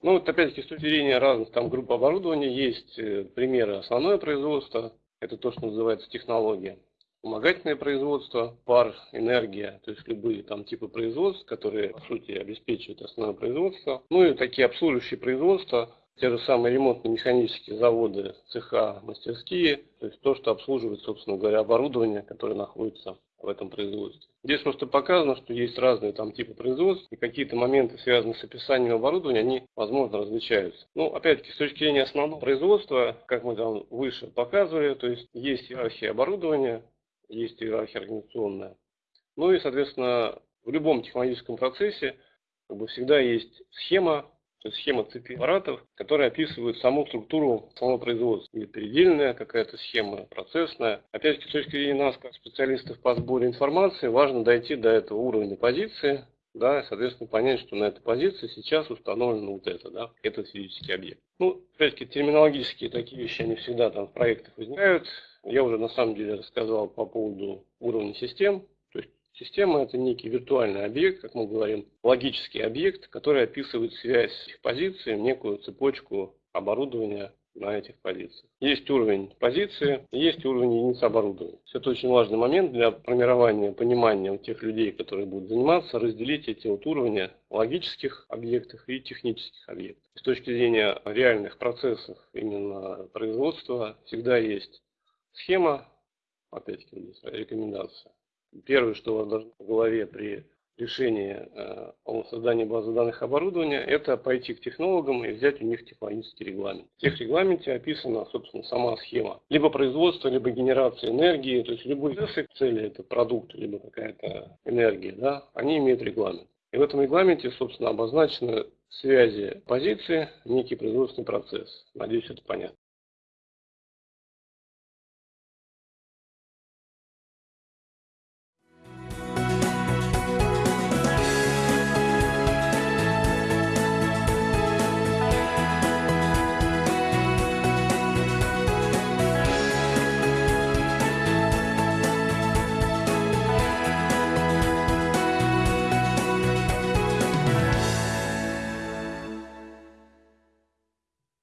Ну, вот опять-таки с точки зрения разных там групп оборудования есть э, примеры основное производство, это то, что называется технология. Вспомогательное производство, пар, энергия, то есть любые там типы производств, которые, по сути, обеспечивают основное производство. Ну и такие обслуживающие производства, те же самые ремонтно-механические заводы, цеха, мастерские, то есть то, что обслуживает, собственно говоря, оборудование, которое находится в этом производстве. Здесь просто показано, что есть разные там типы производств, и какие-то моменты, связанные с описанием оборудования, они, возможно, различаются. Ну, опять-таки, с точки зрения основного производства, как мы там выше показывали, то есть есть иерархия оборудования, есть иерархия организационная. Ну и, соответственно, в любом технологическом процессе как бы, всегда есть схема, то есть схема цепи аппаратов, которая описывает саму структуру самого производства. Или передельная какая-то схема, процессная. Опять-таки, с точки зрения нас, как специалистов по сбору информации, важно дойти до этого уровня позиции, да, соответственно, понять, что на этой позиции сейчас установлено вот это, да, этот физический объект. Ну, опять-таки, терминологические такие вещи, они всегда там в проектах возникают. Я уже на самом деле рассказал по поводу уровня систем. Система это некий виртуальный объект, как мы говорим, логический объект, который описывает связь их позиций, некую цепочку оборудования на этих позициях. Есть уровень позиции, есть уровень единиц оборудования. Это очень важный момент для формирования понимания у тех людей, которые будут заниматься, разделить эти вот уровни логических объектов и технических объектов. С точки зрения реальных процессов именно производства всегда есть схема, опять-таки рекомендация. Первое, что у вас должно в голове при решении э, о создании базы данных оборудования, это пойти к технологам и взять у них технологический регламент. В тех регламенте описана, собственно, сама схема. Либо производство, либо генерация энергии, то есть любые цели, это продукт, либо какая-то энергия, да, они имеют регламент. И в этом регламенте, собственно, обозначены связи позиции, некий производственный процесс. Надеюсь, это понятно.